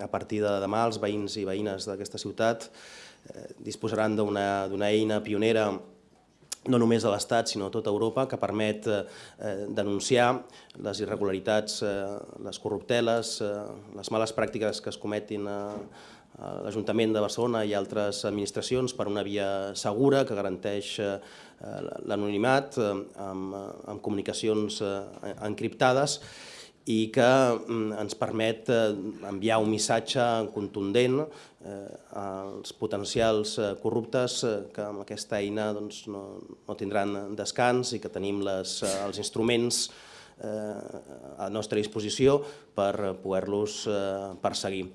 a partir de demà els veïns i veïnes d'aquesta ciutat eh, disposaran d'una eina pionera no només a l'Estat, sinó a tota Europa, que permet eh, denunciar les irregularitats, eh, les corrupteles, eh, les males pràctiques que es cometin a, l'Ajuntament de Barcelona i altres administracions per una via segura que garanteix eh, l'anonimat eh, amb, amb comunicacions eh, encriptades i que mm, ens permet eh, enviar un missatge contundent eh, als potencials eh, corruptes que amb aquesta eina doncs, no, no tindran descans i que tenim les, els instruments a nostra disposició per poder-los perseguir.